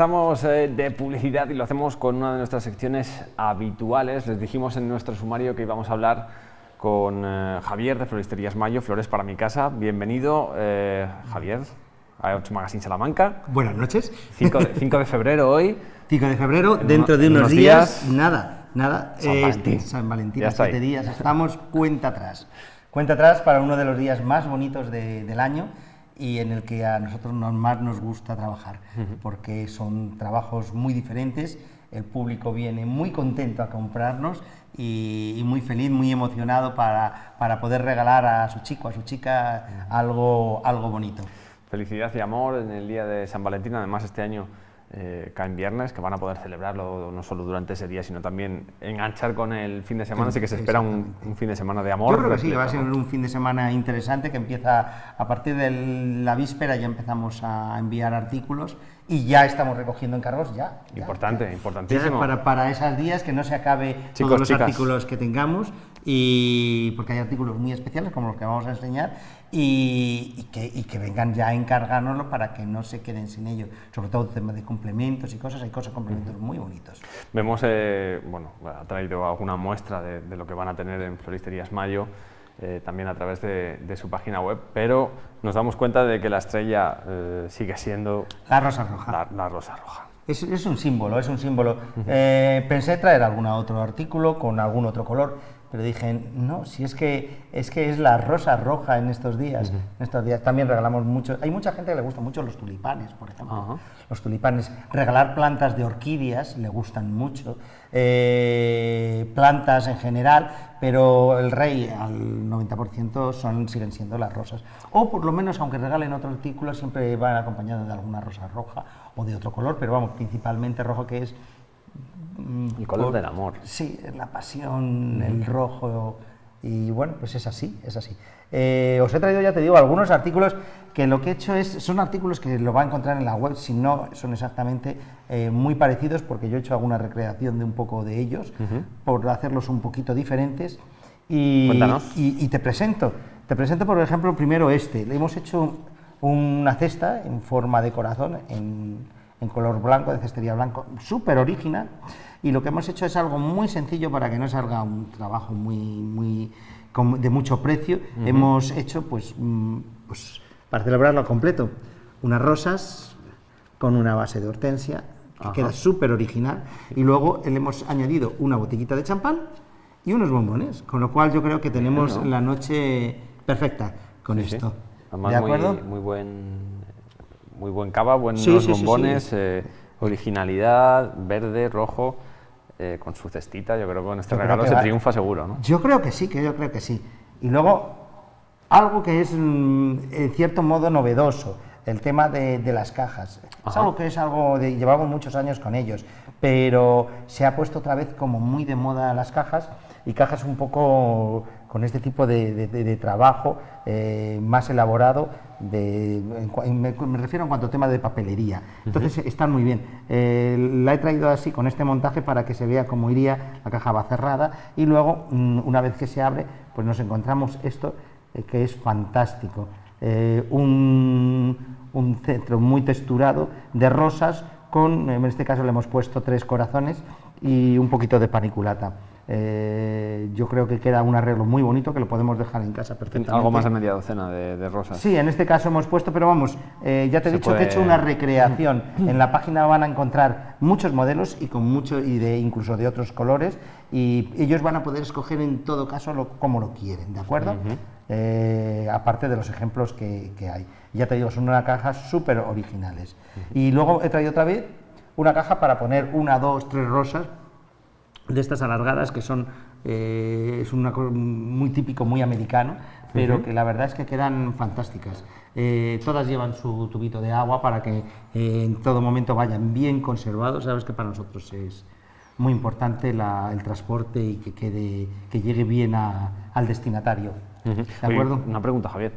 Regresamos eh, de publicidad y lo hacemos con una de nuestras secciones habituales. Les dijimos en nuestro sumario que íbamos a hablar con eh, Javier de Floristerías Mayo, Flores para mi casa. Bienvenido, eh, Javier, a 8 Magazine Salamanca. Buenas noches. 5 de, 5 de febrero hoy. 5 de febrero, En dentro de unos unos días, días, nada, nada. San este, Valentín. San Valentín, Ya a está siete ahí. días, estamos cuenta atrás. Cuenta atrás para uno de los días más bonitos de- del año y en el que a nosotros nos- más nos gusta trabajar, porque son trabajos muy diferentes, el público viene muy contento a comprarnos y, y muy feliz, muy emocionado para, para poder regalar a su chico, a su chica algo, algo bonito. Felicidad y amor en el día de San Valentín. Además, este año eh, cae en viernes, que van a poder celebrarlo no solo durante ese día, sino también enganchar con el fin de semana. Así que se espera un, un fin de semana de amor. Yo creo que sí, va a ser un fin de semana interesante que empieza a partir de la víspera, ya empezamos a enviar artículos y ya estamos recogiendo encargos, ya. ya, Importante, ya. importantísimo. Ya para, para esos días que no se acabe Chicos, todos los chicas. artículos que tengamos y porque hay artículos muy especiales como los que vamos a enseñar y, y que, y que vengan ya a encargárnoslo para que no se queden sin ello, sobre todo temas de complementos y cosas, hay cosas complementos muy bonitos. Vemos, eh, bueno, ha traído alguna muestra de, de lo que van a tener en Floristerías Mayo, eh, también a través de, de su página web, pero nos damos cuenta de que la estrella eh, sigue siendo La rosa roja. la, la rosa roja. Es, es un símbolo, es un símbolo. Eh, pensé traer algún otro artículo con algún otro color, pero dije, no, si es que es, que es la rosa roja en estos días. En estos días también regalamos mucho. Hay mucha gente que le gustan mucho los tulipanes, por ejemplo. Los tulipanes. Regalar plantas de orquídeas le gustan mucho. eh, plantas en general, pero el rey al 90% son, siguen siendo las rosas. O por lo menos, aunque regalen otro artículo, siempre van acompañados de alguna rosa roja o de otro color, pero vamos, principalmente rojo que es El color por- del amor. Sí, la pasión, el rojo. Y bueno, pues es así, es así. Eh, os he traído, ya te digo, algunos artículos que lo que he hecho es, son artículos que lo va a encontrar en la web, si no son exactamente eh, muy parecidos, porque yo he hecho alguna recreación de un poco de ellos, por hacerlos un poquito diferentes. Y- y te presento, te presento por ejemplo primero este. Le hemos hecho una cesta en forma de corazón, en, en color blanco, de cestería blanco, súper original. Y lo que hemos hecho es algo muy sencillo para que no salga un trabajo muy, muy de mucho precio. Hemos hecho, pues, mm, pues, para celebrarlo completo, unas rosas con una base de hortensia, que Ajá. queda súper original. Y luego le hemos añadido una botellita de champán y unos bombones, con lo cual yo creo que tenemos la noche perfecta con Sí, sí. esto. Además, ¿De acuerdo? Muy, muy buen, muy buen cava, buenos Sí, sí, sí, bombones, sí. eh, originalidad, verde, rojo, eh, con su cestita. Yo creo que con este Yo regalo se va- triunfa seguro, ¿no? Yo creo que sí, que yo creo que sí. Y luego, algo que es mm, en cierto modo novedoso, el tema de, de las cajas. Es algo que es algo de, llevamos muchos años con ellos, pero se ha puesto otra vez como muy de moda las cajas y cajas un poco con este tipo de, de- de- de trabajo eh, más elaborado, de, en me, me refiero en cuanto a tema de papelería. Entonces están muy bien. Eh, la he traído así con este montaje para que se vea cómo iría, la caja va cerrada y luego mm, una vez que se abre pues nos encontramos esto eh, que es fantástico. Un, un centro muy texturado de rosas con, en este caso le hemos puesto tres corazones y un poquito de paniculata. Eh, yo creo que queda un arreglo muy bonito que lo podemos dejar en casa perfectamente. Algo más de media docena de, de rosas. Sí, en este caso hemos puesto, pero vamos, eh, ya te he Se dicho que he hecho una recreación. En la página van a encontrar muchos modelos y con mucho y de incluso de otros colores y ellos van a poder escoger en todo caso lo, como lo quieren, ¿de acuerdo? Eh, aparte de los ejemplos que, que hay. Ya te digo, son una caja súper originales. Y luego he traído otra vez una caja para poner una, dos, tres rosas de estas alargadas que son eh, es una co- muy típico, muy americano, pero que la verdad es que quedan fantásticas. Eh, todas llevan su tubito de agua para que eh, en todo momento vayan bien conservados. Sabes que para nosotros es muy importante la- el transporte y que quede que llegue bien a- al destinatario. ¿De Oye, acuerdo? una pregunta, Javier.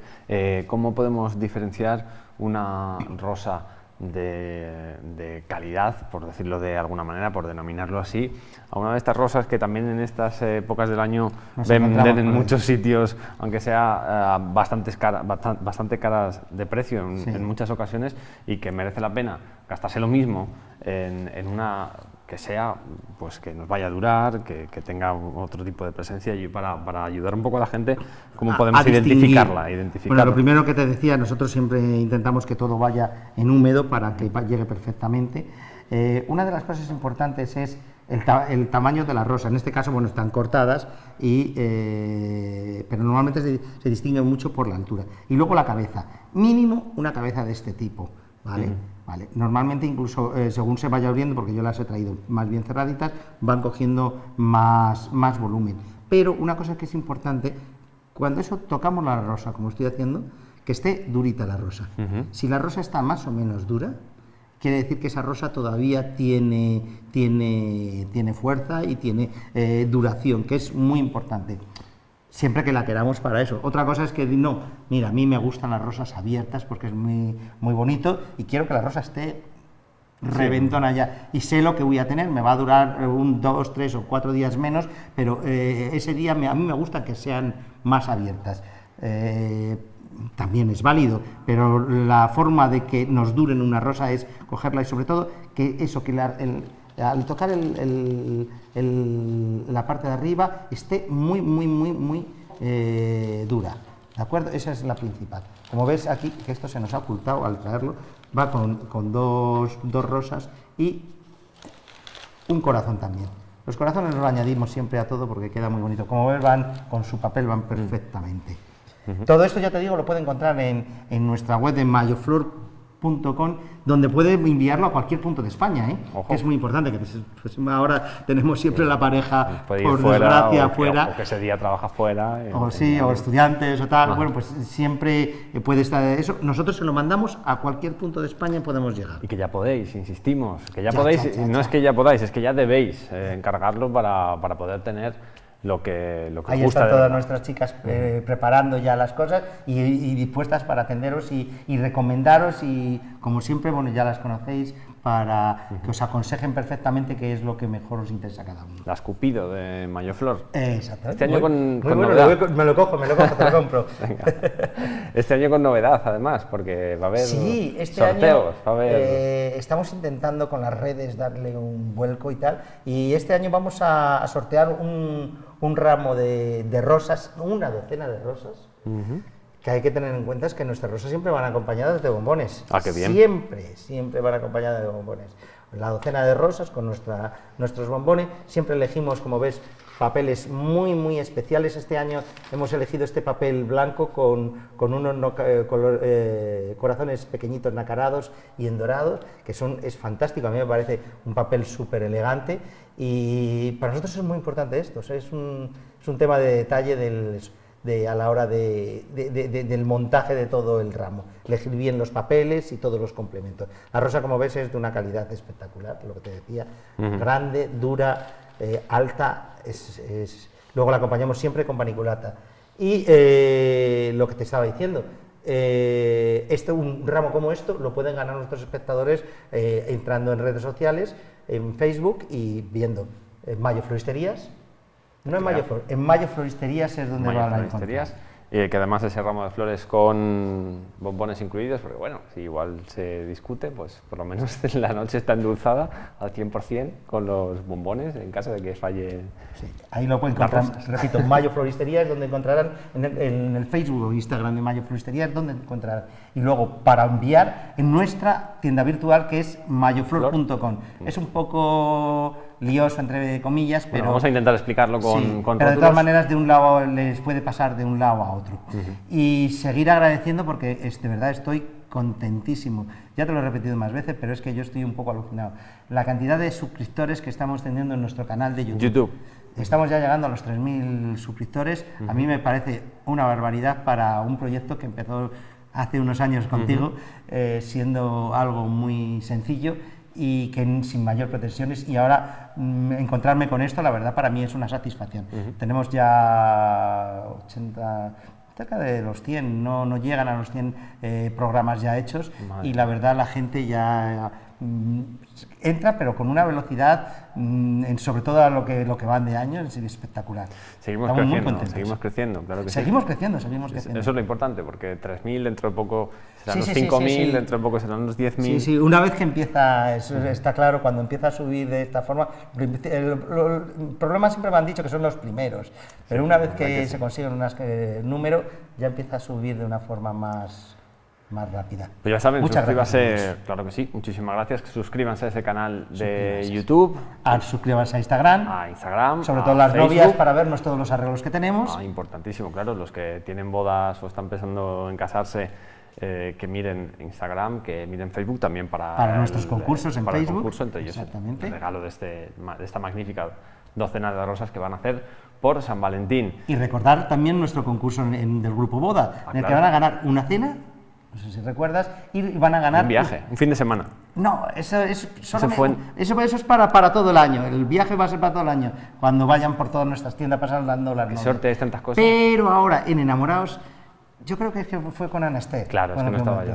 ¿Cómo podemos diferenciar una rosa de, calidad, por decirlo de alguna manera, por denominarlo así, a una de estas rosas que también en estas épocas del año venden en muchos sitios, aunque sea eh, bastantes bastante caras de precio en, muchas ocasiones y que merece la pena gastarse lo mismo en una que sea, pues que nos vaya a durar, que, tenga otro tipo de presencia y para, para, ayudar un poco a la gente, cómo podemos identificarla, Bueno, lo primero que te decía, nosotros siempre intentamos que todo vaya en húmedo para que llegue perfectamente. Eh, una de las cosas importantes es el, tamaño de la rosa. En este caso, bueno, están cortadas, y, eh, pero normalmente se, se, distingue mucho por la altura. Y luego la cabeza. Mínimo una cabeza de este tipo, ¿vale? Vale. Normalmente incluso eh, según se vaya abriendo, porque yo las he traído más bien cerraditas, van cogiendo más, más volumen. Pero una cosa que es importante, cuando eso tocamos la rosa, como estoy haciendo, que esté durita la rosa. Si la rosa está más o menos dura, quiere decir que esa rosa todavía tiene, tiene, tiene fuerza y tiene eh, duración, que es muy importante siempre que la queramos para eso. Otra cosa es que no, mira, a mí me gustan las rosas abiertas porque es muy, muy bonito y quiero que la rosa esté reventona ya y sé lo que voy a tener, me va a durar un, dos, tres o cuatro días menos, pero eh, ese día a mí me gusta que sean más abiertas. Eh, también es válido, pero la forma de que nos duren una rosa es cogerla y sobre todo que eso, que la, el, al tocar la parte de arriba esté muy, muy, muy, muy eh, dura. ¿De acuerdo? Esa es la principal. Como ves aquí, que esto se nos ha ocultado al traerlo, va con, dos, rosas y un corazón también. Los corazones los añadimos siempre a todo porque queda muy bonito. Como ves, van con su papel, van perfectamente. Todo esto, ya te digo, lo puede encontrar en, en nuestra web de mayoflor donde puede enviarlo a cualquier punto de España, ¿eh? que es muy importante, que pues, ahora tenemos siempre la pareja, por desgracia, fuera. O que ese día trabaja fuera. o sí, o estudiantes o tal, bueno, pues siempre puede estar eso. Nosotros se lo mandamos a cualquier punto de España y podemos llegar. Y que ya podéis, insistimos, que ya, podéis, no es que ya podáis, es que ya debéis eh, encargarlo para, para poder tener lo que, lo que Ahí están todas nuestras chicas eh, preparando ya las cosas y, dispuestas para atenderos y, recomendaros y como siempre, bueno, ya las conocéis, para que os aconsejen perfectamente qué es lo que mejor os interesa a cada uno. La escupido de Mayoflor. Exacto. Este año con, novedad. me lo cojo, me lo cojo, te lo compro. este año con novedad, además, porque va a haber sí, este sorteos. Año, eh, estamos intentando con las redes darle un vuelco y tal, y este año vamos a sortear un un ramo de, rosas, una docena de rosas, que hay que tener en cuenta es que nuestras rosas siempre van acompañadas de bombones. Ah, qué bien. Siempre, siempre van acompañadas de bombones. La docena de rosas con nuestra, nuestros bombones, siempre elegimos, como ves, papeles muy, muy especiales. Este año hemos elegido este papel blanco con, con unos eh, eh, corazones pequeñitos nacarados y endorados, que son, es fantástico, a mí me parece un papel súper elegante y para nosotros es muy importante esto, es, un, es, un, tema de detalle del, de, a la hora de, del montaje de todo el ramo, elegir bien los papeles y todos los complementos. La rosa, como ves, es de una calidad espectacular, lo que te decía, grande, dura, eh, alta, es, luego la acompañamos siempre con paniculata. Y eh, lo que te estaba diciendo, eh, este, un ramo como esto lo pueden ganar nuestros espectadores entrando en redes sociales, en Facebook y viendo en Mayo Floristerías. No en Mayo, en Mayo Floristerías es donde van a encontrar. Y que además ese ramo de flores con bombones incluidos, porque bueno, si igual se discute, pues por lo menos la noche está endulzada al 100% con los bombones en caso de que falle. Sí, ahí lo pueden encontrar, repito, Mayo Floristería es donde encontrarán, en el, en el, Facebook o Instagram de Mayo Floristería es donde encontrarán. Y luego para enviar en nuestra tienda virtual que es mayoflor.com. Es un poco lioso, entre comillas, pero... vamos a intentar explicarlo con, sí, Pero de todas maneras, de un lado les puede pasar de un lado a otro. Y seguir agradeciendo porque es, de verdad estoy contentísimo. Ya te lo he repetido más veces, pero es que yo estoy un poco alucinado. La cantidad de suscriptores que estamos teniendo en nuestro canal de YouTube. YouTube. Estamos ya llegando a los 3.000 suscriptores. A mí me parece una barbaridad para un proyecto que empezó hace unos años contigo, eh, siendo algo muy sencillo y que sin mayor pretensiones y ahora mm, encontrarme con esto la verdad para mí es una satisfacción. Tenemos ya 80 cerca de los 100, no, no llegan a los 100 eh, programas ya hechos Madre. y la verdad la gente ya entra, pero con una velocidad, mm, en- sobre todo a lo que, lo que van de año, es espectacular. Seguimos Estamos muy creciendo, contentos. seguimos creciendo, claro que sí. Seguimos creciendo, seguimos creciendo. Eso es lo importante, porque 3.000 dentro de poco serán Sí, los sí, sí, 5.000, sí, sí. dentro de poco serán los 10.000. Sí, sí, una vez que empieza, eso está claro, cuando empieza a subir de esta forma, el, lo- el problema siempre me han dicho que son los primeros, pero una vez que, que sí. se consigue un número, ya empieza a subir de una forma más, más rápida. Pues ya saben, Muchas suscríbase, gracias. claro que sí, muchísimas gracias, suscríbanse a ese canal de Suscríbanse. YouTube, A suscribirse a Instagram, a Instagram, sobre a todo las Facebook. novias para vernos todos los arreglos que tenemos. Ah, importantísimo, claro, los que tienen bodas o están pensando en casarse, eh, que miren Instagram, que miren Facebook también para, Para nuestros el- concursos en para el Facebook, concurso, entre ellos exactamente. el regalo de, este, de esta magnífica docena de rosas que van a hacer por San Valentín. Y recordar también nuestro concurso en- en- del Grupo Boda, Ah, en el que claro. van a ganar una cena, no sé si recuerdas, y van a ganar Un viaje, un fin de semana. No, eso, es solo me- en- eso, eso es para, para todo el año. El viaje va a ser para todo el año. Cuando vayan por todas nuestras tiendas pasan dando las Qué novias. suerte es tantas cosas. Pero ahora, en Enamorados, yo creo que es fue con Ana Esther. Claro, es con que no estaba yo.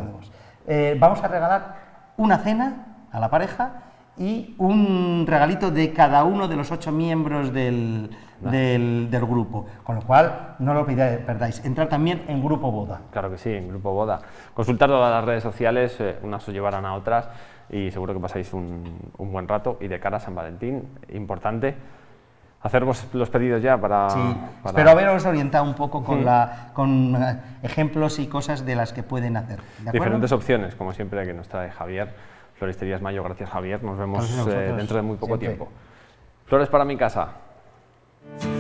Eh, vamos a regalar una cena a la pareja y un regalito de cada uno de los ocho miembros del, del, del grupo. Con lo cual, no lo perdáis. Entrar también en Grupo Boda. Claro que sí, en Grupo Boda. Consultar todas las redes sociales, eh, unas os llevarán a otras y seguro que pasáis un, un buen rato. Y de cara a San Valentín, importante, hacer vos los pedidos ya para... Sí, para- espero haberos orientado un poco con, la, con eh, ejemplos y cosas de las que pueden hacer. ¿de? Diferentes opciones, como siempre, que nos trae Javier. Floristerías Mayo, gracias Javier. Nos vemos eh, dentro de muy poco siempre. tiempo. Flores para mi casa. Thank you.